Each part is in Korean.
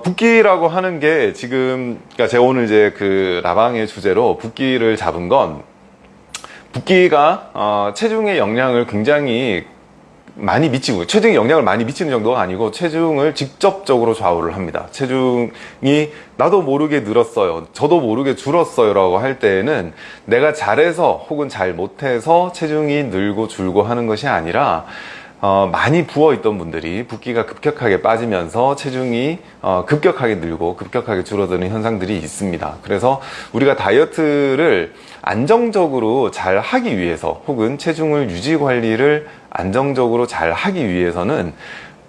어, 붓기라고 하는 게 지금, 그러니까 제가 오늘 이제 그 라방의 주제로 붓기를 잡은 건 붓기가 어, 체중의 영향을 굉장히 많이 미치고 체중에 영향을 많이 미치는 정도가 아니고 체중을 직접적으로 좌우를 합니다. 체중이 나도 모르게 늘었어요. 저도 모르게 줄었어요 라고 할 때에는 내가 잘해서 혹은 잘 못해서 체중이 늘고 줄고 하는 것이 아니라 어, 많이 부어있던 분들이 붓기가 급격하게 빠지면서 체중이 어, 급격하게 늘고 급격하게 줄어드는 현상들이 있습니다. 그래서 우리가 다이어트를 안정적으로 잘 하기 위해서 혹은 체중을 유지 관리를 안정적으로 잘 하기 위해서는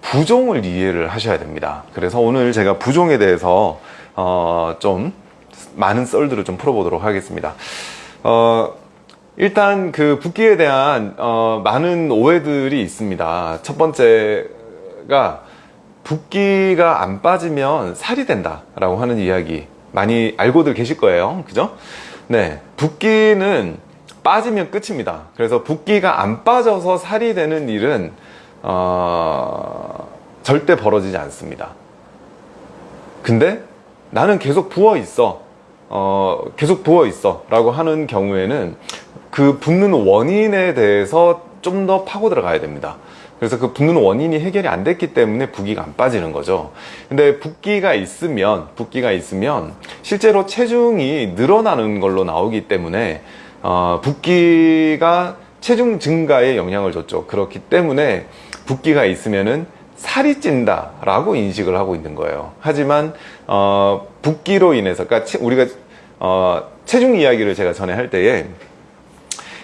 부종을 이해를 하셔야 됩니다. 그래서 오늘 제가 부종에 대해서 어, 좀 많은 썰들을 좀 풀어보도록 하겠습니다. 어, 일단 그 붓기에 대한 어, 많은 오해들이 있습니다. 첫 번째가 붓기가 안 빠지면 살이 된다 라고 하는 이야기 많이 알고들 계실 거예요. 그죠? 네. 붓기는 빠지면 끝입니다. 그래서 붓기가 안 빠져서 살이 되는 일은 어, 절대 벌어지지 않습니다. 근데 나는 계속 부어 있어 어, 계속 부어 있어 라고 하는 경우에는 그 붓는 원인에 대해서 좀 더 파고 들어가야 됩니다. 그래서 그 붓는 원인이 해결이 안 됐기 때문에 붓기가 안 빠지는 거죠. 근데 붓기가 있으면 붓기가 있으면 실제로 체중이 늘어나는 걸로 나오기 때문에 어, 붓기가 체중 증가에 영향을 줬죠. 그렇기 때문에 붓기가 있으면은 살이 찐다 라고 인식을 하고 있는 거예요. 하지만 어, 붓기로 인해서 그러니까 우리가 어, 체중 이야기를 제가 전에 할 때에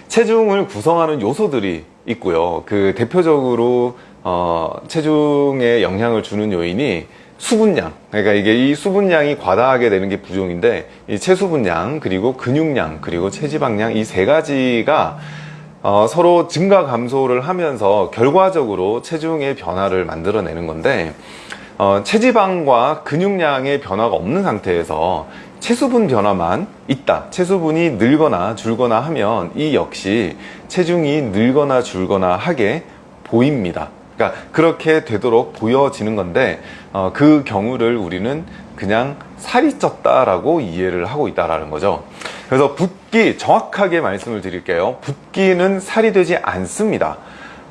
체중을 구성하는 요소들이 있고요. 그 대표적으로 어, 체중에 영향을 주는 요인이 수분량. 그러니까 이게 이 수분량이 과다하게 되는 게 부종인데 이 체수분량 그리고 근육량 그리고 체지방량 이 세 가지가 어, 서로 증가 감소를 하면서 결과적으로 체중의 변화를 만들어내는 건데 어, 체지방과 근육량의 변화가 없는 상태에서 체수분 변화만 있다. 체수분이 늘거나 줄거나 하면 이 역시 체중이 늘거나 줄거나 하게 보입니다. 그러니까 그렇게 되도록 보여지는 건데 어, 그 경우를 우리는 그냥 살이 쪘다 라고 이해를 하고 있다는 거죠. 그래서 붓기 정확하게 말씀을 드릴게요. 붓기는 살이 되지 않습니다.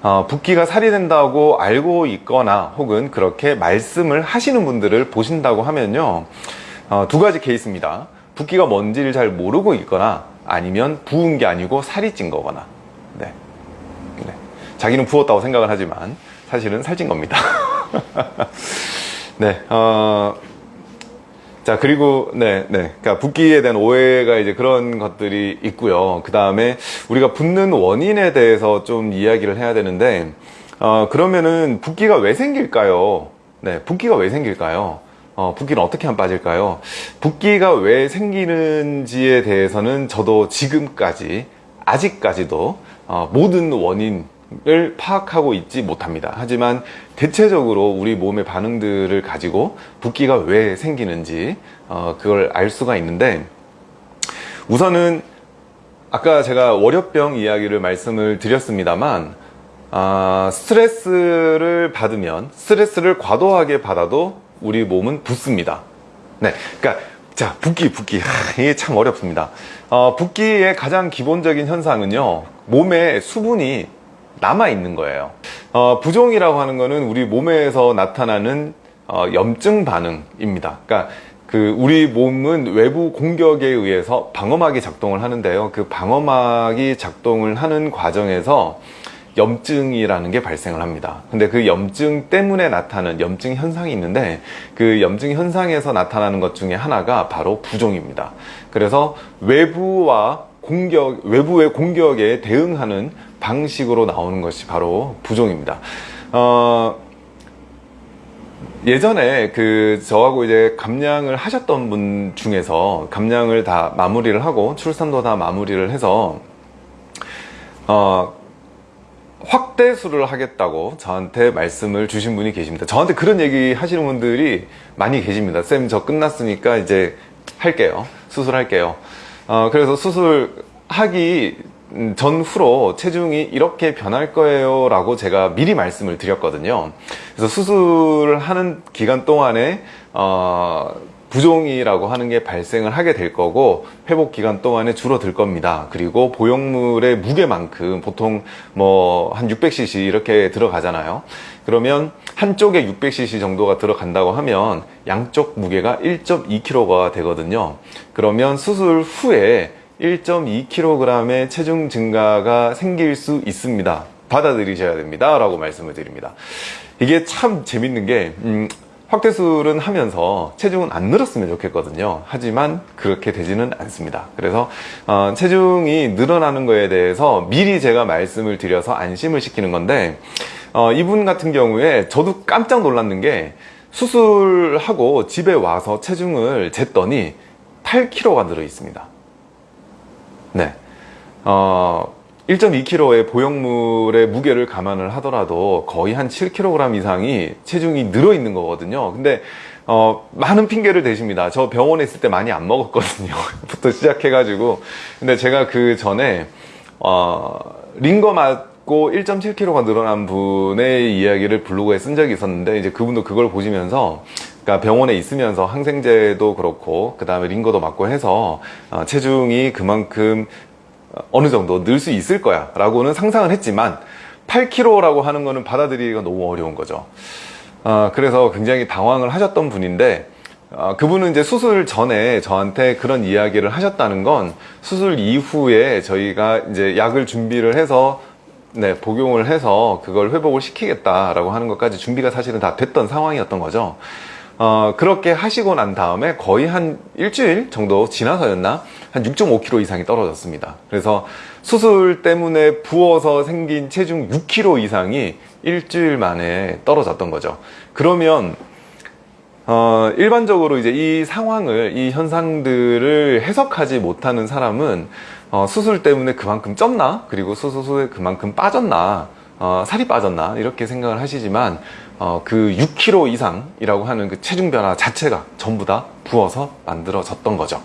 어, 붓기가 살이 된다고 알고 있거나 혹은 그렇게 말씀을 하시는 분들을 보신다고 하면요 어, 두 가지 케이스입니다 붓기가 뭔지를 잘 모르고 있거나 아니면 부은 게 아니고 살이 찐 거거나 네. 네. 자기는 부었다고 생각을 하지만 사실은 살찐 겁니다 네, 어, 자 그리고 네, 네, 그러니까 붓기에 대한 오해가 이제 그런 것들이 있고요. 그 다음에 우리가 붓는 원인에 대해서 좀 이야기를 해야 되는데 어, 그러면은 붓기가 왜 생길까요? 네, 붓기가 왜 생길까요? 어, 붓기는 어떻게 하면 빠질까요? 붓기가 왜 생기는지에 대해서는 저도 지금까지 아직까지도 어, 모든 원인을 파악하고 있지 못합니다 하지만 대체적으로 우리 몸의 반응들을 가지고 붓기가 왜 생기는지 어, 그걸 알 수가 있는데 우선은 아까 제가 월요병 이야기를 말씀을 드렸습니다만 아, 스트레스를 받으면 스트레스를 과도하게 받아도 우리 몸은 붓습니다. 네, 그러니까 자 붓기 붓기. 하, 이게 참 어렵습니다. 어, 붓기의 가장 기본적인 현상은요 몸에 수분이 남아 있는 거예요. 어, 부종이라고 하는 거는 우리 몸에서 나타나는 어, 염증 반응입니다. 그러니까 그 우리 몸은 외부 공격에 의해서 방어막이 작동을 하는데요. 그 방어막이 작동을 하는 과정에서 염증이라는 게 발생을 합니다. 근데 그 염증 때문에 나타나는 염증 현상이 있는데 그 염증 현상에서 나타나는 것 중에 하나가 바로 부종입니다. 그래서 외부와 공격 외부의 공격에 대응하는 방식으로 나오는 것이 바로 부종입니다. 어, 예전에 그 저하고 이제 감량을 하셨던 분 중에서 감량을 다 마무리를 하고 출산도 다 마무리를 해서 어, 확대수를 하겠다고 저한테 말씀을 주신 분이 계십니다. 저한테 그런 얘기 하시는 분들이 많이 계십니다. 쌤 저 끝났으니까 이제 할게요. 수술할게요. 어, 그래서 수술하기 음, 전후로 체중이 이렇게 변할 거예요 라고 제가 미리 말씀을 드렸거든요. 그래서 수술을 하는 기간 동안에 어, 부종이라고 하는 게 발생을 하게 될 거고 회복 기간 동안에 줄어들 겁니다 그리고 보형물의 무게만큼 보통 뭐 한 600cc 이렇게 들어가잖아요 그러면 한쪽에 600cc 정도가 들어간다고 하면 양쪽 무게가 1.2kg가 되거든요 그러면 수술 후에 1.2kg의 체중 증가가 생길 수 있습니다. 받아들이셔야 됩니다. 라고 말씀을 드립니다. 이게 참 재밌는 게, 음, 확대술은 하면서 체중은 안 늘었으면 좋겠거든요. 하지만 그렇게 되지는 않습니다. 그래서 어, 체중이 늘어나는 거에 대해서 미리 제가 말씀을 드려서 안심을 시키는 건데 어, 이분 같은 경우에 저도 깜짝 놀랐는 게 수술하고 집에 와서 체중을 쟀더니 8kg가 늘어 있습니다. 네. 어, 1.2kg의 보형물의 무게를 감안을 하더라도 거의 한 7kg 이상이 체중이 늘어 있는 거거든요. 근데 어, 많은 핑계를 대십니다. 저 병원에 있을 때 많이 안 먹었거든요. 부터 시작해 가지고. 근데 제가 그 전에, 어, 링거 맞고 1.7kg가 늘어난 분의 이야기를 블로그에 쓴 적이 있었는데, 이제 그분도 그걸 보시면서, 그러니까 병원에 있으면서 항생제도 그렇고 그 다음에 링거도 맞고 해서 어, 체중이 그만큼 어느 정도 늘 수 있을 거야 라고는 상상을 했지만 8kg라고 하는 거는 받아들이기가 너무 어려운 거죠 어, 그래서 굉장히 당황을 하셨던 분인데 어, 그분은 이제 수술 전에 저한테 그런 이야기를 하셨다는 건 수술 이후에 저희가 이제 약을 준비를 해서 네, 복용을 해서 그걸 회복을 시키겠다라고 하는 것까지 준비가 사실은 다 됐던 상황이었던 거죠. 어, 그렇게 하시고 난 다음에 거의 한 일주일 정도 지나서였나? 한 6.5kg 이상이 떨어졌습니다. 그래서 수술 때문에 부어서 생긴 체중 6kg 이상이 일주일 만에 떨어졌던 거죠. 그러면 어, 일반적으로 이제 이 상황을 이 현상들을 해석하지 못하는 사람은 어, 수술 때문에 그만큼 쪘나? 그리고 수술 후에 그만큼 빠졌나? 어, 살이 빠졌나? 이렇게 생각을 하시지만 어, 그 6kg 이상이라고 하는 그 체중 변화 자체가 전부 다 부어서 만들어졌던 거죠.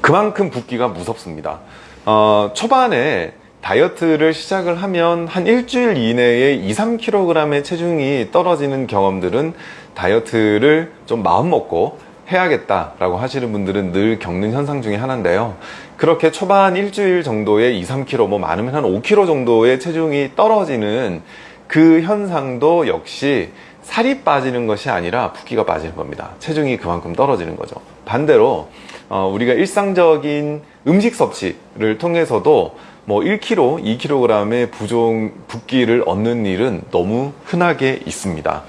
그만큼 붓기가 무섭습니다. 어, 초반에 다이어트를 시작을 하면 한 일주일 이내에 2, 3kg의 체중이 떨어지는 경험들은 다이어트를 좀 마음먹고 해야겠다 라고 하시는 분들은 늘 겪는 현상 중에 하나인데요. 그렇게 초반 일주일 정도의 2, 3kg, 뭐 많으면 한 5kg 정도의 체중이 떨어지는 그 현상도 역시 살이 빠지는 것이 아니라 붓기가 빠지는 겁니다. 체중이 그만큼 떨어지는 거죠. 반대로 어, 우리가 일상적인 음식 섭취를 통해서도 뭐 1kg, 2kg의 부종 붓기를 얻는 일은 너무 흔하게 있습니다.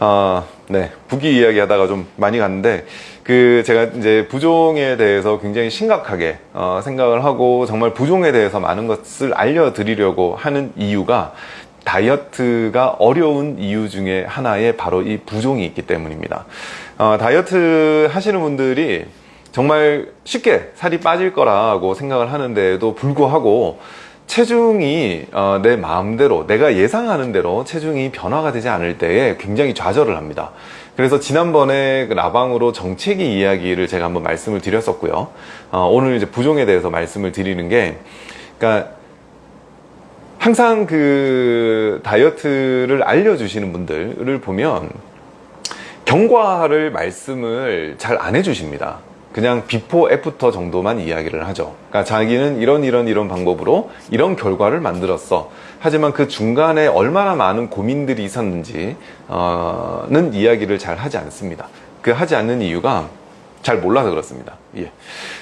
어, 네, 붓기 이야기 하다가 좀 많이 갔는데, 그, 제가 이제 부종에 대해서 굉장히 심각하게, 어, 생각을 하고, 정말 부종에 대해서 많은 것을 알려드리려고 하는 이유가, 다이어트가 어려운 이유 중에 하나에 바로 이 부종이 있기 때문입니다. 어, 다이어트 하시는 분들이 정말 쉽게 살이 빠질 거라고 생각을 하는데도 불구하고 체중이 어, 내 마음대로 내가 예상하는 대로 체중이 변화가 되지 않을 때에 굉장히 좌절을 합니다. 그래서 지난번에 그 라방으로 정체기 이야기를 제가 한번 말씀을 드렸었고요. 어, 오늘 이제 부종에 대해서 말씀을 드리는 게, 그러니까 항상 그 다이어트를 알려주시는 분들을 보면 경과를 말씀을 잘 안 해주십니다. 그냥 before after 정도만 이야기를 하죠. 그러니까 자기는 이런 이런 이런 방법으로 이런 결과를 만들었어. 하지만 그 중간에 얼마나 많은 고민들이 있었는지는 이야기를 잘 하지 않습니다. 그 하지 않는 이유가 잘 몰라서 그렇습니다. 예.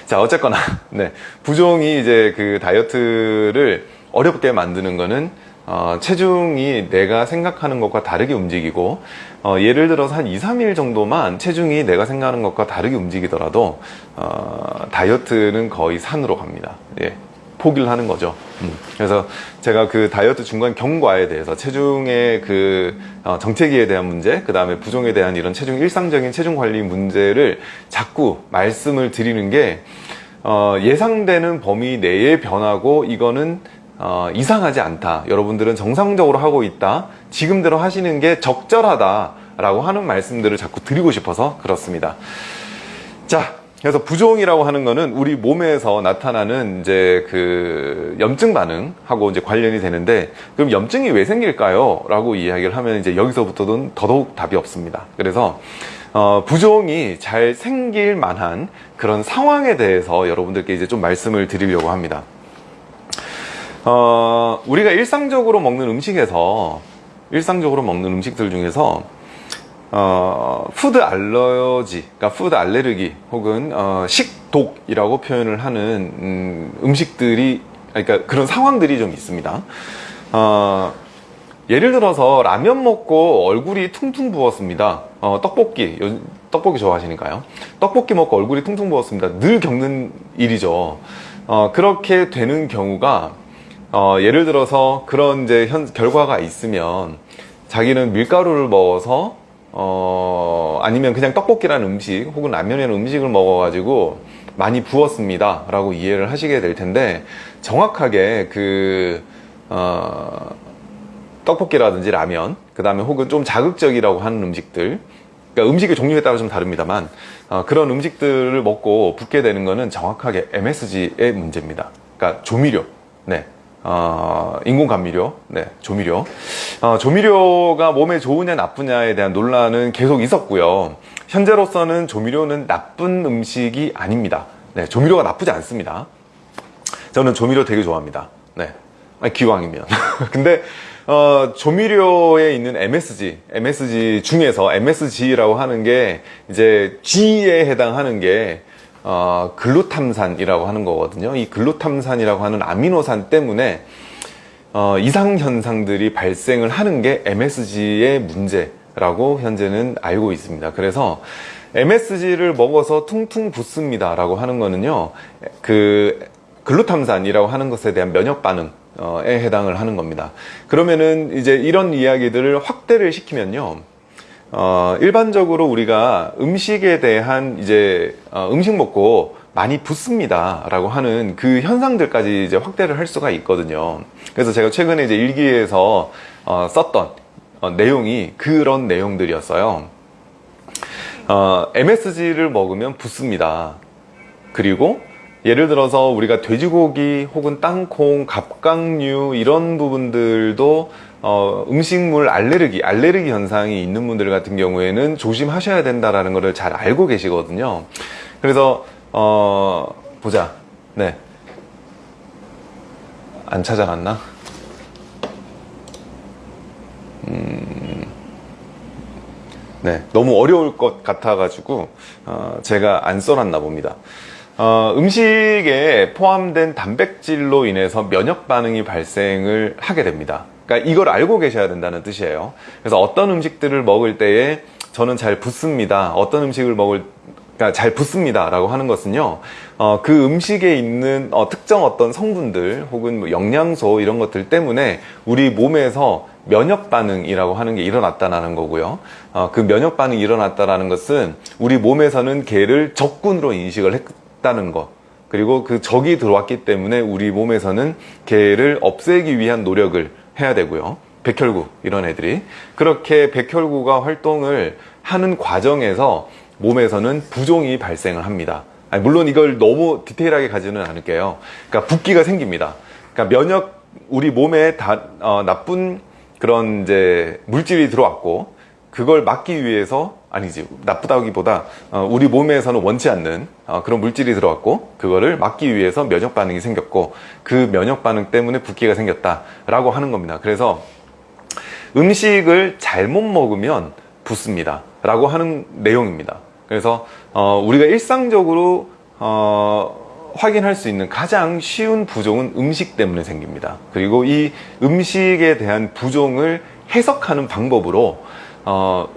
자, 어쨌거나, 네. 부종이 이제 그 다이어트를 어렵게 만드는 거는 어, 체중이 내가 생각하는 것과 다르게 움직이고 어, 예를 들어서 한 2, 3일 정도만 체중이 내가 생각하는 것과 다르게 움직이더라도 어, 다이어트는 거의 산으로 갑니다. 예, 포기를 하는 거죠. 음. 그래서 제가 그 다이어트 중간 경과에 대해서 체중의 그 어, 정체기에 대한 문제, 그 다음에 부종에 대한 이런 체중 일상적인 체중 관리 문제를 자꾸 말씀을 드리는 게 어, 예상되는 범위 내에 변하고 이거는 어, 이상하지 않다. 여러분들은 정상적으로 하고 있다. 지금대로 하시는 게 적절하다. 라고 하는 말씀들을 자꾸 드리고 싶어서 그렇습니다. 자, 그래서 부종이라고 하는 거는 우리 몸에서 나타나는 이제 그 염증 반응하고 이제 관련이 되는데 그럼 염증이 왜 생길까요? 라고 이야기를 하면 이제 여기서부터는 더더욱 답이 없습니다. 그래서 어, 부종이 잘 생길 만한 그런 상황에 대해서 여러분들께 이제 좀 말씀을 드리려고 합니다. 어, 우리가 일상적으로 먹는 음식에서 일상적으로 먹는 음식들 중에서 어, food allergy, 그러니까 food 알레르기 혹은 어, 식독이라고 표현을 하는 음, 음식들이 그러니까 그런 상황들이 좀 있습니다. 어, 예를 들어서 라면 먹고 얼굴이 퉁퉁 부었습니다. 어, 떡볶이, 요, 떡볶이 좋아하시니까요. 떡볶이 먹고 얼굴이 퉁퉁 부었습니다. 늘 겪는 일이죠. 어, 그렇게 되는 경우가 어, 예를 들어서 그런 이제 현, 결과가 있으면 자기는 밀가루를 먹어서 어, 아니면 그냥 떡볶이라는 음식 혹은 라면이라는 음식을 먹어가지고 많이 부었습니다. 라고 이해를 하시게 될 텐데 정확하게 그, 어, 떡볶이라든지 라면, 그 다음에 혹은 좀 자극적이라고 하는 음식들, 그러니까 음식의 종류에 따라 좀 다릅니다만, 어, 그런 음식들을 먹고 붓게 되는 거는 정확하게 MSG의 문제입니다. 그러니까 조미료, 네. 어, 인공 감미료, 네, 조미료. 어, 조미료가 몸에 좋으냐 나쁘냐에 대한 논란은 계속 있었고요. 현재로서는 조미료는 나쁜 음식이 아닙니다. 네, 조미료가 나쁘지 않습니다. 저는 조미료 되게 좋아합니다. 네, 아니, 기왕이면. 근데 어, 조미료에 있는 MSG, MSG 중에서 MSG라고 하는 게 이제 G에 해당하는 게 어, 글루탐산이라고 하는 거거든요. 이 글루탐산이라고 하는 아미노산 때문에 어, 이상 현상들이 발생을 하는 게 MSG의 문제라고 현재는 알고 있습니다. 그래서 MSG를 먹어서 퉁퉁 붓습니다 라고 하는 거는요 그 글루탐산이라고 하는 것에 대한 면역 반응에 해당을 하는 겁니다 그러면은 이제 이런 이야기들을 확대를 시키면요 어, 일반적으로 우리가 음식에 대한 이제 어, 음식 먹고 많이 붓습니다 라고 하는 그 현상들까지 이제 확대를 할 수가 있거든요. 그래서 제가 최근에 이제 일기에서 어, 썼던 어, 내용이 그런 내용들이었어요. 어, MSG를 먹으면 붓습니다. 그리고 예를 들어서 우리가 돼지고기 혹은 땅콩, 갑각류 이런 부분들도 어, 음식물 알레르기, 알레르기 현상이 있는 분들 같은 경우에는 조심하셔야 된다라는 것을 잘 알고 계시거든요. 그래서 어, 보자. 네. 안 찾아갔나? 음, 네. 너무 어려울 것 같아가지고, 어, 제가 안 써놨나 봅니다. 어, 음식에 포함된 단백질로 인해서 면역 반응이 발생을 하게 됩니다. 그러니까 이걸 알고 계셔야 된다는 뜻이에요. 그래서 어떤 음식들을 먹을 때에 저는 잘 붓습니다. 어떤 음식을 먹을 그러니까 잘 붓습니다 라고 하는 것은요 어, 그 음식에 있는 어, 특정 어떤 성분들 혹은 뭐 영양소 이런 것들 때문에 우리 몸에서 면역 반응이라고 하는 게 일어났다는 거고요 어, 그 면역 반응이 일어났다는 것은 우리 몸에서는 개를 적군으로 인식을 했다는 것 그리고 그 적이 들어왔기 때문에 우리 몸에서는 개를 없애기 위한 노력을 해야 되고요. 백혈구 이런 애들이. 그렇게 백혈구가 활동을 하는 과정에서 몸에서는 부종이 발생을 합니다. 아니, 물론 이걸 너무 디테일하게 가지는 않을게요. 그러니까 붓기가 생깁니다. 그러니까 면역 우리 몸에 다, 어, 나쁜 그런 이제 물질이 들어왔고 그걸 막기 위해서 아니지 나쁘다기보다 어, 우리 몸에서는 원치 않는 어, 그런 물질이 들어왔고 그거를 막기 위해서 면역 반응이 생겼고 그 면역 반응 때문에 붓기가 생겼다 라고 하는 겁니다. 그래서 음식을 잘못 먹으면 붓습니다 라고 하는 내용입니다. 그래서 어, 우리가 일상적으로 어, 확인할 수 있는 가장 쉬운 부종은 음식 때문에 생깁니다. 그리고 이 음식에 대한 부종을 해석하는 방법으로 어,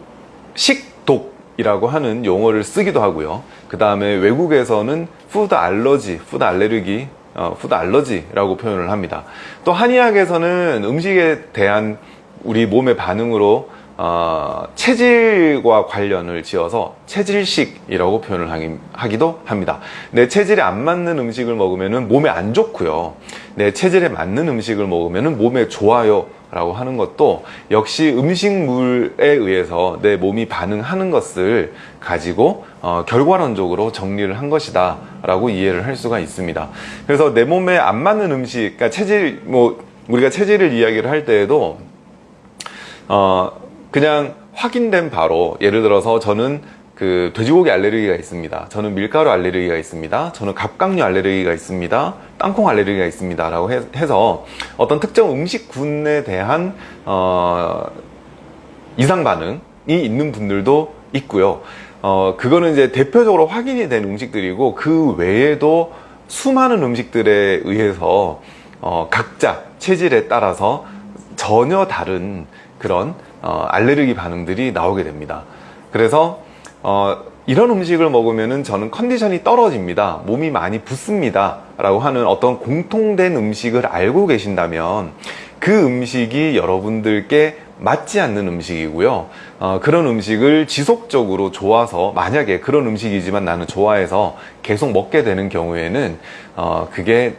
식독이라고 하는 용어를 쓰기도 하고요. 그 다음에 외국에서는 food allergy, food 알레르기, 어, food allergy라고 표현을 합니다. 또 한의학에서는 음식에 대한 우리 몸의 반응으로 어, 체질과 관련을 지어서 체질식이라고 표현을 하기도 합니다. 내 체질에 안 맞는 음식을 먹으면 몸에 안 좋고요. 내 체질에 맞는 음식을 먹으면 몸에 좋아요 라고 하는 것도 역시 음식물에 의해서 내 몸이 반응하는 것을 가지고 어, 결과론적으로 정리를 한 것이다 라고 이해를 할 수가 있습니다 그래서 내 몸에 안 맞는 음식 그러니까 체질 뭐 우리가 체질을 이야기를 할 때에도 어, 그냥 확인된 바로 예를 들어서 저는 그 돼지고기 알레르기가 있습니다. 저는 밀가루 알레르기가 있습니다. 저는 갑각류 알레르기가 있습니다. 땅콩 알레르기가 있습니다. 라고 해, 서 어떤 특정 음식군에 대한 어, 이상 반응이 있는 분들도 있고요. 어, 그거는 이제 대표적으로 확인이 된 음식들이고 그 외에도 수많은 음식들에 의해서 어, 각자 체질에 따라서 전혀 다른 그런 어, 알레르기 반응들이 나오게 됩니다. 그래서 어, 이런 음식을 먹으면 저는 컨디션이 떨어집니다. 몸이 많이 붓습니다. 라고 하는 어떤 공통된 음식을 알고 계신다면 그 음식이 여러분들께 맞지 않는 음식이고요. 어, 그런 음식을 지속적으로 좋아서 만약에 그런 음식이지만 나는 좋아해서 계속 먹게 되는 경우에는 어, 그게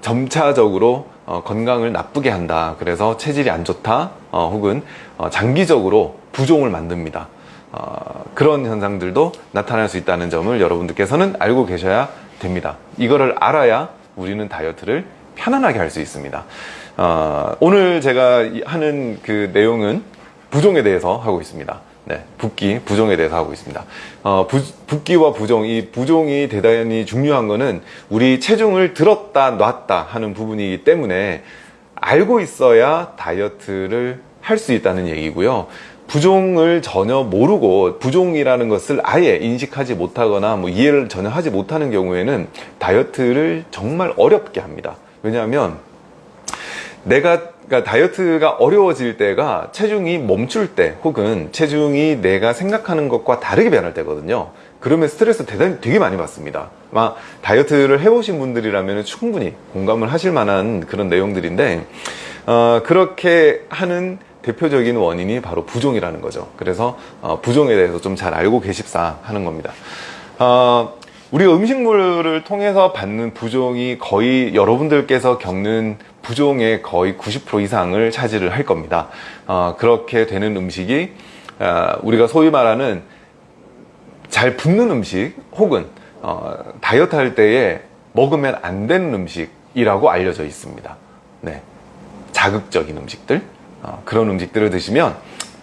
점차적으로 어, 건강을 나쁘게 한다. 그래서 체질이 안 좋다. 어, 혹은 어, 장기적으로 부종을 만듭니다. 어, 그런 현상들도 나타날 수 있다는 점을 여러분들께서는 알고 계셔야 됩니다. 이거를 알아야 우리는 다이어트를 편안하게 할 수 있습니다. 어, 오늘 제가 하는 그 내용은 부종에 대해서 하고 있습니다. 네, 붓기, 부종에 대해서 하고 있습니다. 어, 부, 붓기와 부종, 이 부종이 대단히 중요한 거는 우리 체중을 들었다 놨다 하는 부분이기 때문에 알고 있어야 다이어트를 할 수 있다는 얘기고요. 부종을 전혀 모르고 부종이라는 것을 아예 인식하지 못하거나 뭐 이해를 전혀 하지 못하는 경우에는 다이어트를 정말 어렵게 합니다. 왜냐하면 내가 그러니까 다이어트가 어려워질 때가 체중이 멈출 때 혹은 체중이 내가 생각하는 것과 다르게 변할 때거든요. 그러면 스트레스 대단히 되게 많이 받습니다. 아마 다이어트를 해보신 분들이라면 충분히 공감을 하실 만한 그런 내용들인데 어, 그렇게 하는 대표적인 원인이 바로 부종이라는 거죠. 그래서 어, 부종에 대해서 좀 잘 알고 계십사 하는 겁니다. 어, 우리가 음식물을 통해서 받는 부종이 거의 여러분들께서 겪는 부종의 거의 90% 이상을 차지를 할 겁니다. 어, 그렇게 되는 음식이 어, 우리가 소위 말하는 잘 붙는 음식 혹은 어, 다이어트 할 때에 먹으면 안 되는 음식이라고 알려져 있습니다. 네. 자극적인 음식들. 어, 그런 음식들을 드시면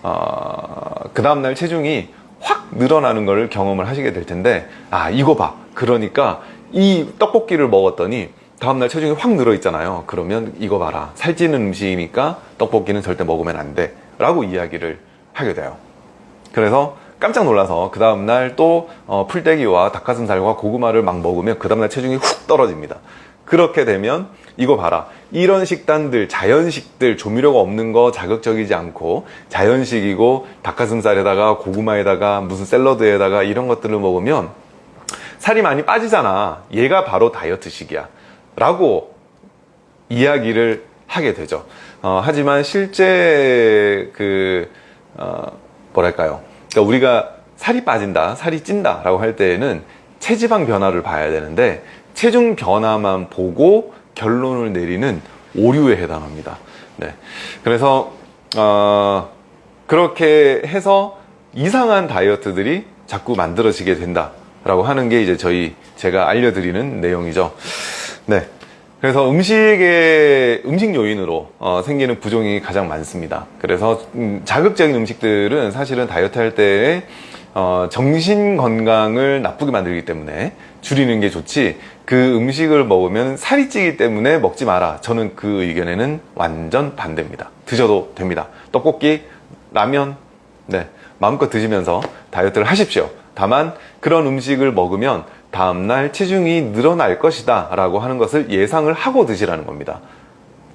어, 그 다음날 체중이 확 늘어나는 걸 경험을 하시게 될 텐데 아 이거 봐. 그러니까 이 떡볶이를 먹었더니 다음날 체중이 확 늘어 있잖아요. 그러면 이거 봐라. 살찌는 음식이니까 떡볶이는 절대 먹으면 안 돼. 라고 이야기를 하게 돼요. 그래서 깜짝 놀라서 그 다음날 또 어, 풀떼기와 닭가슴살과 고구마를 막 먹으면 그 다음날 체중이 훅 떨어집니다. 그렇게 되면 이거 봐라. 이런 식단들 자연식들 조미료가 없는 거 자극적이지 않고 자연식이고 닭가슴살에다가 고구마에다가 무슨 샐러드에다가 이런 것들을 먹으면 살이 많이 빠지잖아. 얘가 바로 다이어트식이야. 라고 이야기를 하게 되죠. 어, 하지만 실제 그 어, 뭐랄까요? 그러니까 우리가 살이 빠진다 살이 찐다 라고 할 때에는 체지방 변화를 봐야 되는데 체중 변화만 보고 결론을 내리는 오류에 해당합니다. 네. 그래서 어, 그렇게 해서 이상한 다이어트들이 자꾸 만들어지게 된다 라고 하는 게 이제 저희 제가 알려드리는 내용이죠. 네. 그래서 음식의 음식 요인으로 어, 생기는 부종이 가장 많습니다. 그래서 음, 자극적인 음식들은 사실은 다이어트 할때 어, 정신 건강을 나쁘게 만들기 때문에 줄이는 게 좋지 그 음식을 먹으면 살이 찌기 때문에 먹지 마라. 저는 그 의견에는 완전 반대입니다. 드셔도 됩니다. 떡볶이, 라면 네 마음껏 드시면서 다이어트를 하십시오. 다만 그런 음식을 먹으면 다음날 체중이 늘어날 것이다 라고 하는 것을 예상을 하고 드시라는 겁니다.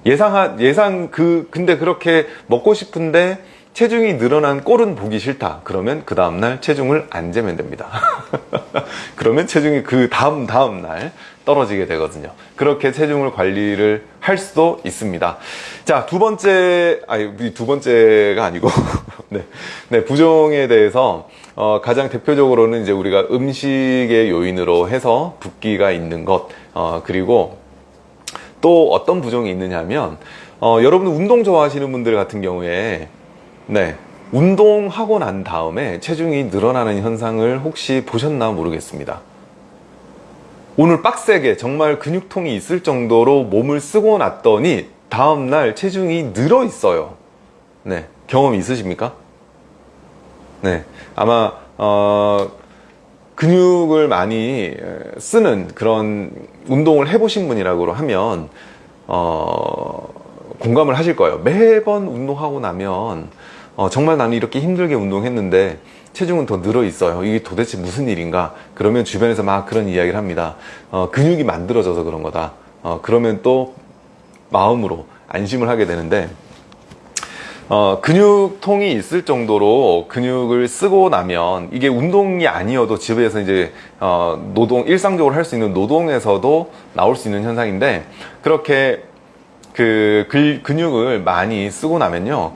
예상, 예상 그 근데 그렇게 먹고 싶은데 체중이 늘어난 꼴은 보기 싫다. 그러면 그 다음날 체중을 안 재면 됩니다. 그러면 체중이 그 다음 다음날 떨어지게 되거든요. 그렇게 체중을 관리를 할 수도 있습니다. 자 두 번째 아니 두 번째가 아니고 네, 네 부종에 대해서 어, 가장 대표적으로는 이제 우리가 음식의 요인으로 해서 붓기가 있는 것 어, 그리고 또 어떤 부종이 있느냐 하면 어, 여러분 운동 좋아하시는 분들 같은 경우에 네 운동하고 난 다음에 체중이 늘어나는 현상을 혹시 보셨나 모르겠습니다. 오늘 빡세게 정말 근육통이 있을 정도로 몸을 쓰고 났더니 다음날 체중이 늘어 있어요. 네, 경험 있으십니까? 네, 아마 어, 근육을 많이 쓰는 그런 운동을 해보신 분이라고 하면 어, 공감을 하실 거예요. 매번 운동하고 나면 어, 정말 나는 이렇게 힘들게 운동했는데 체중은 더 늘어 있어요. 이게 도대체 무슨 일인가? 그러면 주변에서 막 그런 이야기를 합니다. 어, 근육이 만들어져서 그런 거다. 어, 그러면 또 마음으로 안심을 하게 되는데 어, 근육통이 있을 정도로 근육을 쓰고 나면 이게 운동이 아니어도 집에서 이제 어, 노동 일상적으로 할 수 있는 노동에서도 나올 수 있는 현상인데 그렇게 그 근육을 많이 쓰고 나면요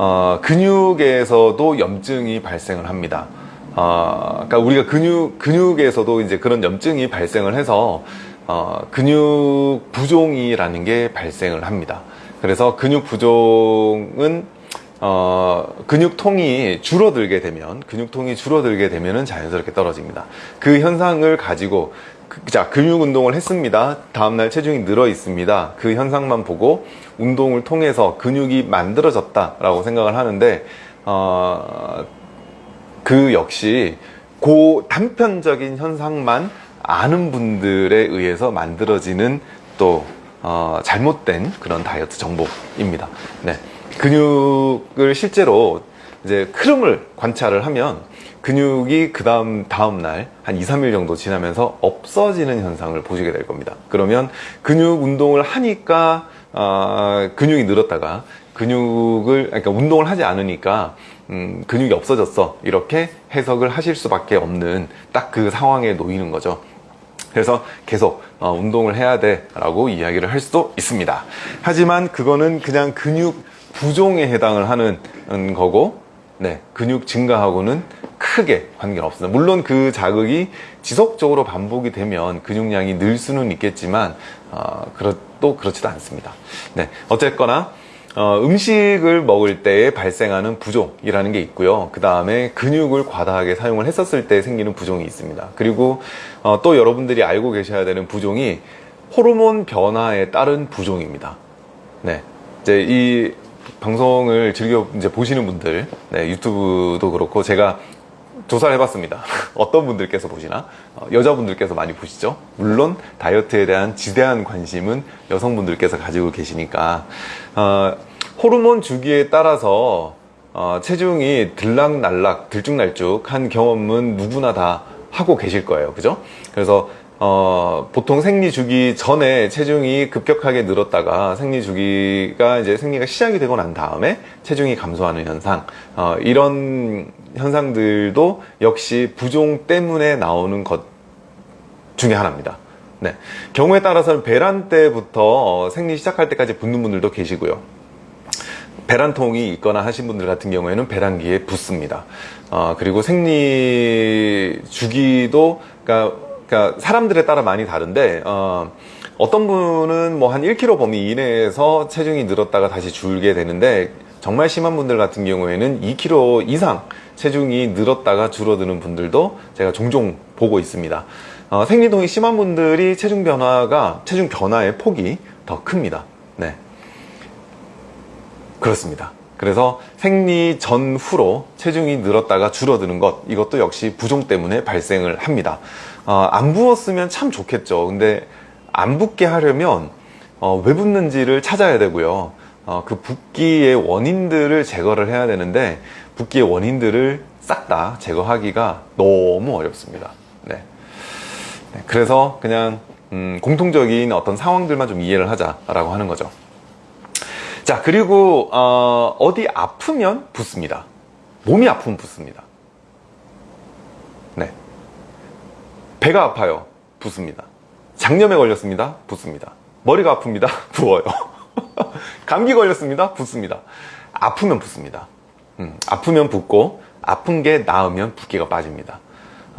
어, 근육에서도 염증이 발생을 합니다. 어, 그러니까 우리가 근육 근육에서도 이제 그런 염증이 발생을 해서 어, 근육 부종이라는 게 발생을 합니다. 그래서 근육 부종은 어, 근육통이 줄어들게 되면 근육통이 줄어들게 되면은 자연스럽게 떨어집니다. 그 현상을 가지고 그, 자 근육 운동을 했습니다. 다음날 체중이 늘어 있습니다. 그 현상만 보고 운동을 통해서 근육이 만들어졌다 라고 생각을 하는데 어, 그 역시 그 단편적인 현상만 아는 분들에 의해서 만들어지는 또 어, 잘못된 그런 다이어트 정보입니다. 네. 근육을 실제로 이제 흐름을 관찰을 하면 근육이 그 다음 다음 날 한 2, 3일 정도 지나면서 없어지는 현상을 보시게 될 겁니다. 그러면 근육 운동을 하니까 어, 근육이 늘었다가 근육을 그러니까 운동을 하지 않으니까 음, 근육이 없어졌어 이렇게 해석을 하실 수밖에 없는 딱 그 상황에 놓이는 거죠. 그래서 계속 어, 운동을 해야 돼 라고 이야기를 할 수도 있습니다. 하지만 그거는 그냥 근육 부종에 해당을 하는 거고 네, 근육 증가하고는 크게 관계가 없습니다. 물론 그 자극이 지속적으로 반복이 되면 근육량이 늘 수는 있겠지만 어, 그렇, 또 그렇지도 않습니다. 네, 어쨌거나 어, 음식을 먹을 때 발생하는 부종이라는 게 있고요. 그 다음에 근육을 과다하게 사용을 했었을 때 생기는 부종이 있습니다. 그리고 어, 또 여러분들이 알고 계셔야 되는 부종이 호르몬 변화에 따른 부종입니다. 네, 이제 이 방송을 즐겨 이제 보시는 분들, 네, 유튜브도 그렇고 제가 조사를 해봤습니다. 어떤 분들께서 보시나? 어, 여자분들께서 많이 보시죠? 물론 다이어트에 대한 지대한 관심은 여성분들께서 가지고 계시니까 어, 호르몬 주기에 따라서 어, 체중이 들락날락 들쭉날쭉한 경험은 누구나 다 하고 계실 거예요. 그죠? 그래서 어, 보통 생리 주기 전에 체중이 급격하게 늘었다가 생리 주기가 이제 생리가 시작이 되고 난 다음에 체중이 감소하는 현상 어, 이런 현상들도 역시 부종 때문에 나오는 것 중에 하나입니다. 네. 경우에 따라서는 배란 때부터 어, 생리 시작할 때까지 붓는 분들도 계시고요. 배란통이 있거나 하신 분들 같은 경우에는 배란기에 붓습니다. 어, 그리고 생리 주기도 그러니까 그러니까 사람들에 따라 많이 다른데 어, 어떤 분은 뭐 한 1kg 범위 이내에서 체중이 늘었다가 다시 줄게 되는데 정말 심한 분들 같은 경우에는 2kg 이상 체중이 늘었다가 줄어드는 분들도 제가 종종 보고 있습니다. 어, 생리통이 심한 분들이 체중 변화가 체중 변화의 폭이 더 큽니다. 네. 그렇습니다. 그래서 생리 전후로 체중이 늘었다가 줄어드는 것 이것도 역시 부종 때문에 발생을 합니다. 어, 안 부었으면 참 좋겠죠. 근데 안 붓게 하려면 어, 왜 붓는지를 찾아야 되고요. 어, 그 붓기의 원인들을 제거를 해야 되는데 붓기의 원인들을 싹 다 제거하기가 너무 어렵습니다. 네. 네, 그래서 그냥 음, 공통적인 어떤 상황들만 좀 이해를 하자라고 하는 거죠. 자 그리고 어, 어디 아프면 붓습니다. 몸이 아프면 붓습니다. 배가 아파요. 붓습니다. 장염에 걸렸습니다. 붓습니다. 머리가 아픕니다. 부어요. 감기 걸렸습니다. 붓습니다. 아프면 붓습니다. 음, 아프면 붓고 아픈 게 나으면 붓기가 빠집니다.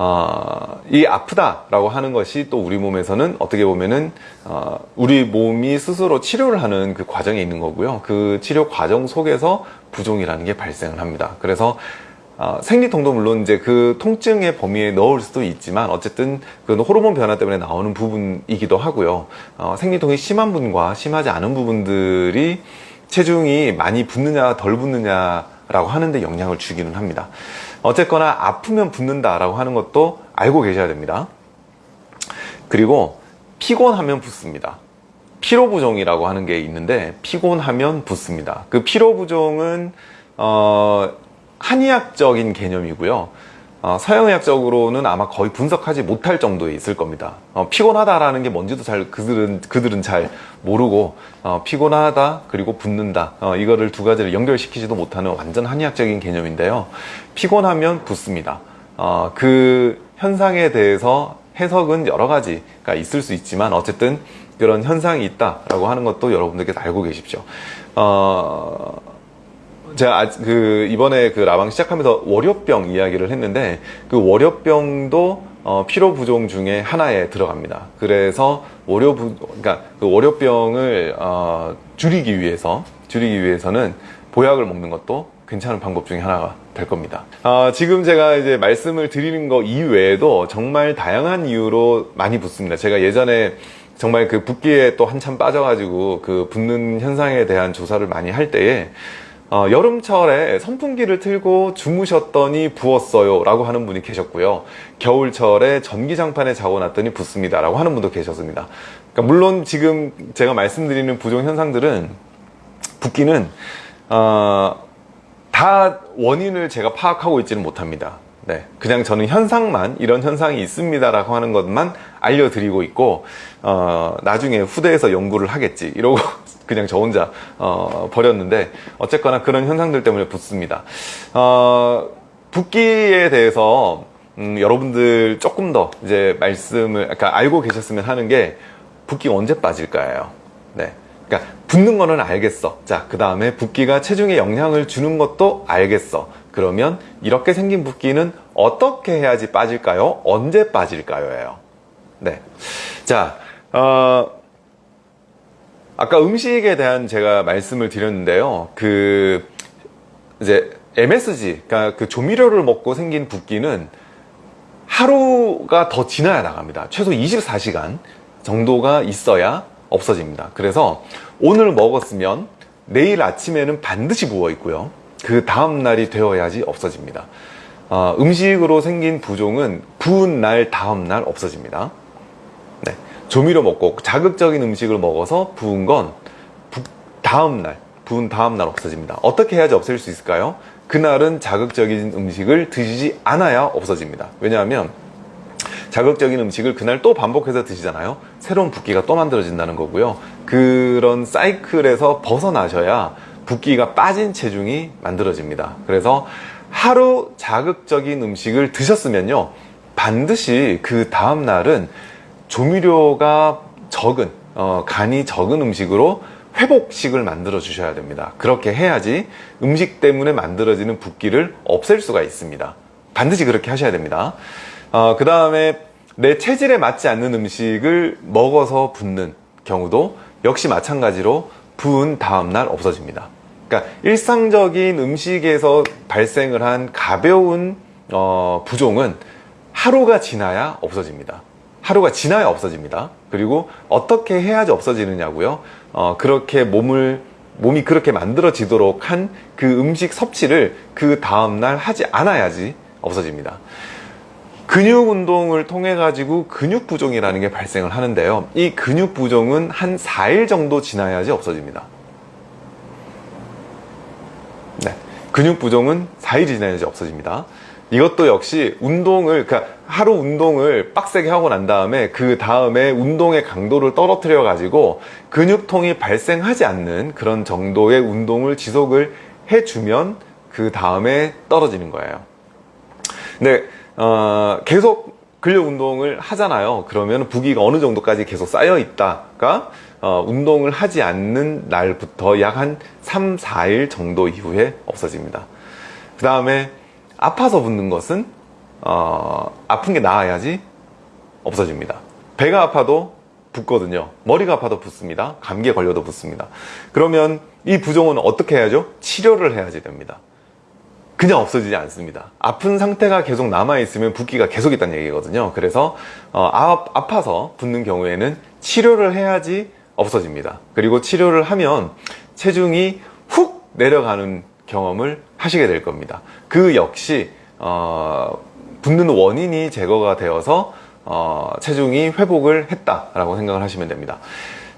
어, 이 아프다라고 하는 것이 또 우리 몸에서는 어떻게 보면은 어, 우리 몸이 스스로 치료를 하는 그 과정에 있는 거고요. 그 치료 과정 속에서 부종이라는 게 발생을 합니다. 그래서 어, 생리통도 물론 이제 그 통증의 범위에 넣을 수도 있지만 어쨌든 그 호르몬 변화 때문에 나오는 부분이기도 하고요. 어, 생리통이 심한 분과 심하지 않은 부분들이 체중이 많이 붙느냐 덜 붙느냐라고 하는데 영향을 주기는 합니다. 어쨌거나 아프면 붓는다라고 하는 것도 알고 계셔야 됩니다. 그리고 피곤하면 붓습니다. 피로부종이라고 하는 게 있는데 피곤하면 붓습니다. 그 피로부종은 어, 한의학적인 개념이고요. 어, 서양의학적으로는 아마 거의 분석하지 못할 정도에 있을 겁니다. 어, 피곤하다라는 게 뭔지도 잘 그들은 그들은 잘 모르고 어, 피곤하다 그리고 붓는다 어, 이거를 두 가지를 연결시키지도 못하는 완전 한의학적인 개념인데요. 피곤하면 붓습니다. 어, 그 현상에 대해서 해석은 여러 가지가 있을 수 있지만 어쨌든 그런 현상이 있다라고 하는 것도 여러분들께 알고 계십시오. 어, 제가 아, 그 이번에 그 라방 시작하면서 월요병 이야기를 했는데 그 월요병도 어, 피로 부종 중에 하나에 들어갑니다. 그래서 월요 부 그러니까 그 월요병을 어, 줄이기 위해서 줄이기 위해서는 보약을 먹는 것도 괜찮은 방법 중에 하나가 될 겁니다. 어, 지금 제가 이제 말씀을 드리는 거 이외에도 정말 다양한 이유로 많이 붓습니다. 제가 예전에 정말 그 붓기에 또 한참 빠져가지고 그 붓는 현상에 대한 조사를 많이 할 때에 어, 여름철에 선풍기를 틀고 주무셨더니 부었어요 라고 하는 분이 계셨고요. 겨울철에 전기장판에 자고 났더니 붓습니다 라고 하는 분도 계셨습니다. 그러니까 물론 지금 제가 말씀드리는 부종 현상들은 붓기는 어, 다 원인을 제가 파악하고 있지는 못합니다. 네, 그냥 저는 현상만 이런 현상이 있습니다라고 하는 것만 알려드리고 있고 어, 나중에 후대에서 연구를 하겠지 이러고 그냥 저 혼자 어, 버렸는데 어쨌거나 그런 현상들 때문에 붓습니다. 어, 붓기에 대해서 음, 여러분들 조금 더 이제 말씀을 그러니까 알고 계셨으면 하는 게 붓기 언제 빠질까요? 네. 그러니까 붓는 거는 알겠어. 자, 그 다음에 붓기가 체중에 영향을 주는 것도 알겠어. 그러면 이렇게 생긴 붓기는 어떻게 해야지 빠질까요? 언제 빠질까요?예요. 네. 자, 어, 아까 음식에 대한 제가 말씀을 드렸는데요. 그 이제 MSG, 그러니까 그 조미료를 먹고 생긴 붓기는 하루가 더 지나야 나갑니다. 최소 24시간 정도가 있어야 없어집니다. 그래서 오늘 먹었으면 내일 아침에는 반드시 부어 있고요. 그 다음 날이 되어야지 없어집니다. 어, 음식으로 생긴 부종은 부은 날 다음 날 없어집니다. 조미료 먹고 자극적인 음식을 먹어서 부은 건 다음날 부은 다음날 없어집니다. 어떻게 해야지 없앨 수 있을까요? 그날은 자극적인 음식을 드시지 않아야 없어집니다. 왜냐하면 자극적인 음식을 그날 또 반복해서 드시잖아요. 새로운 붓기가 또 만들어진다는 거고요. 그런 사이클에서 벗어나셔야 붓기가 빠진 체중이 만들어집니다. 그래서 하루 자극적인 음식을 드셨으면요. 반드시 그 다음날은 조미료가 적은 어, 간이 적은 음식으로 회복식을 만들어 주셔야 됩니다. 그렇게 해야지 음식 때문에 만들어지는 붓기를 없앨 수가 있습니다. 반드시 그렇게 하셔야 됩니다. 어, 그 다음에 내 체질에 맞지 않는 음식을 먹어서 붓는 경우도 역시 마찬가지로 부은 다음날 없어집니다. 그러니까 일상적인 음식에서 발생을 한 가벼운 어, 부종은 하루가 지나야 없어집니다 하루가 지나야 없어집니다. 그리고 어떻게 해야지 없어지느냐고요. 어, 그렇게 몸을 몸이 그렇게 만들어지도록 한 그 음식 섭취를 그 다음날 하지 않아야지 없어집니다. 근육 운동을 통해 가지고 근육 부종이라는 게 발생을 하는데요. 이 근육 부종은 한 4일 정도 지나야지 없어집니다. 네. 근육 부종은 4일 지나야지 없어집니다. 이것도 역시 운동을 그러니까 하루 운동을 빡세게 하고 난 다음에 그 다음에 운동의 강도를 떨어뜨려 가지고 근육통이 발생하지 않는 그런 정도의 운동을 지속을 해주면 그 다음에 떨어지는 거예요. 근데 어, 계속 근력 운동을 하잖아요. 그러면 부기가 어느 정도까지 계속 쌓여 있다가 어, 운동을 하지 않는 날부터 약 한 3, 4일 정도 이후에 없어집니다. 그 다음에 아파서 붓는 것은 어, 아픈 게 나아야지 없어집니다. 배가 아파도 붓거든요. 머리가 아파도 붓습니다. 감기에 걸려도 붓습니다. 그러면 이 부종은 어떻게 해야죠? 치료를 해야지 됩니다. 그냥 없어지지 않습니다. 아픈 상태가 계속 남아있으면 붓기가 계속 있다는 얘기거든요. 그래서 어, 아, 아파서 붓는 경우에는 치료를 해야지 없어집니다. 그리고 치료를 하면 체중이 훅 내려가는 경험을 하시게 될 겁니다. 그 역시 어, 붓는 원인이 제거가 되어서 어, 체중이 회복을 했다라고 생각을 하시면 됩니다.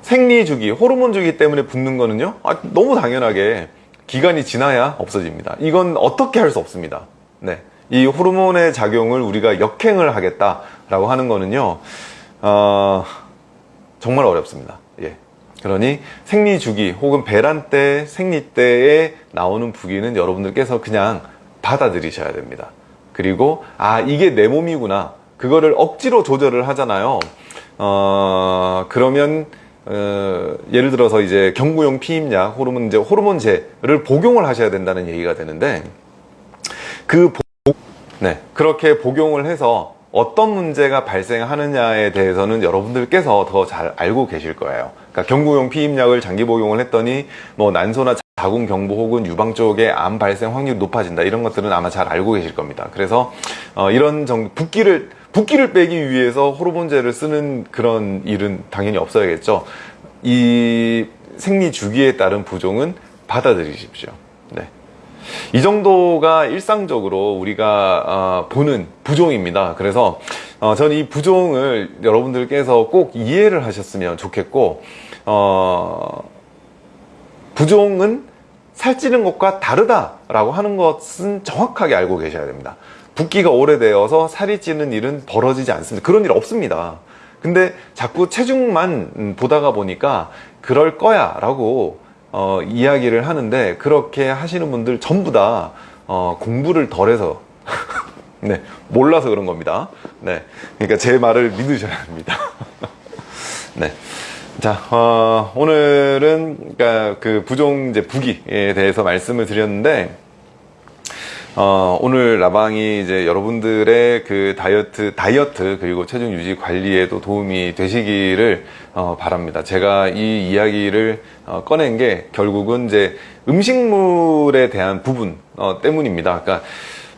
생리 주기, 호르몬 주기 때문에 붓는 거는요, 아, 너무 당연하게 기간이 지나야 없어집니다. 이건 어떻게 할 수 없습니다. 네. 이 호르몬의 작용을 우리가 역행을 하겠다라고 하는 거는요, 어, 정말 어렵습니다. 예. 그러니 생리 주기 혹은 배란 때, 생리 때에 나오는 부기는 여러분들께서 그냥 받아들이셔야 됩니다. 그리고 아 이게 내 몸이구나. 그거를 억지로 조절을 하잖아요. 어, 그러면 어, 예를 들어서 이제 경구용 피임약, 호르몬 이제 호르몬제를 복용을 하셔야 된다는 얘기가 되는데 그 복, 네 그렇게 복용을 해서 어떤 문제가 발생하느냐에 대해서는 여러분들께서 더 잘 알고 계실 거예요. 그러니까 경구용 피임약을 장기 복용을 했더니 뭐 난소나 자궁 경부 혹은 유방 쪽에 암 발생 확률이 높아진다 이런 것들은 아마 잘 알고 계실 겁니다. 그래서 어, 이런 정 붓기를 붓기를 빼기 위해서 호르몬제를 쓰는 그런 일은 당연히 없어야겠죠. 이 생리 주기에 따른 부종은 받아들이십시오. 네. 이 정도가 일상적으로 우리가 어, 보는 부종입니다. 그래서 어, 저는 이 부종을 여러분들께서 꼭 이해를 하셨으면 좋겠고 어, 부종은 살찌는 것과 다르다라고 하는 것은 정확하게 알고 계셔야 됩니다. 붓기가 오래되어서 살이 찌는 일은 벌어지지 않습니다. 그런 일 없습니다. 근데 자꾸 체중만 음, 보다가 보니까 그럴 거야 라고 어, 이야기를 하는데 그렇게 하시는 분들 전부 다 어, 공부를 덜해서 네, 몰라서 그런 겁니다. 네, 그러니까 제 말을 믿으셔야 합니다. 네. 자, 어, 오늘은 그러니까 그 부종 이제 부기에 대해서 말씀을 드렸는데 어, 오늘 라방이 이제 여러분들의 그 다이어트, 다이어트 그리고 체중 유지 관리에도 도움이 되시기를 어, 바랍니다. 제가 이 이야기를 어, 꺼낸 게 결국은 이제 음식물에 대한 부분 어, 때문입니다. 그러니까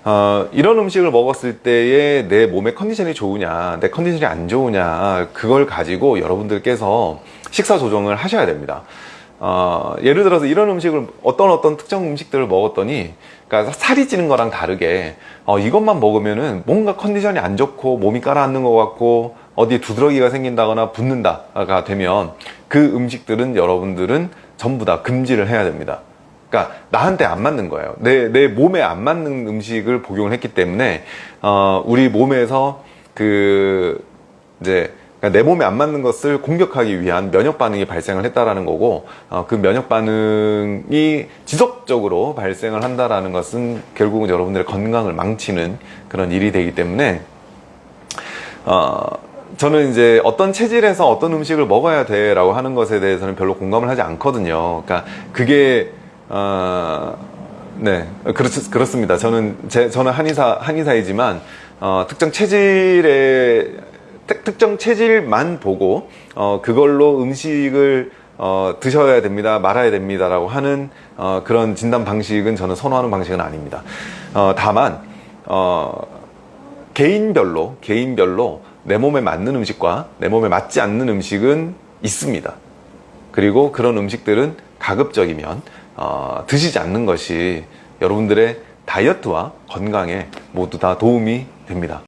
어, 이런 음식을 먹었을 때에 내 몸의 컨디션이 좋으냐, 내 컨디션이 안 좋으냐, 그걸 가지고 여러분들께서 식사 조정을 하셔야 됩니다. 어, 예를 들어서 이런 음식을 어떤 어떤 특정 음식들을 먹었더니 그러니까 살이 찌는 거랑 다르게 어, 이것만 먹으면은 뭔가 컨디션이 안 좋고 몸이 깔아앉는 것 같고 어디에 두드러기가 생긴다거나 붓는다가 되면 그 음식들은 여러분들은 전부 다 금지를 해야 됩니다. 그러니까 나한테 안 맞는 거예요. 내, 내 몸에 안 맞는 음식을 복용을 했기 때문에 어, 우리 몸에서 그 이제 그러니까 내 몸에 안 맞는 것을 공격하기 위한 면역 반응이 발생을 했다라는 거고 어, 그 면역 반응이 지속적으로 발생을 한다라는 것은 결국은 여러분들의 건강을 망치는 그런 일이 되기 때문에 어, 저는 이제 어떤 체질에서 어떤 음식을 먹어야 돼 라고 하는 것에 대해서는 별로 공감을 하지 않거든요. 그러니까 그게 어, 네 그렇 그렇습니다. 저는 제 저는 한의사 한의사이지만 어, 특정 체질의 특정 체질만 보고 어, 그걸로 음식을 어, 드셔야 됩니다, 말아야 됩니다 라고 하는 어, 그런 진단 방식은 저는 선호하는 방식은 아닙니다. 어, 다만 어, 개인별로 개인별로 내 몸에 맞는 음식과 내 몸에 맞지 않는 음식은 있습니다. 그리고 그런 음식들은 가급적이면 어, 드시지 않는 것이 여러분들의 다이어트와 건강에 모두 다 도움이 됩니다.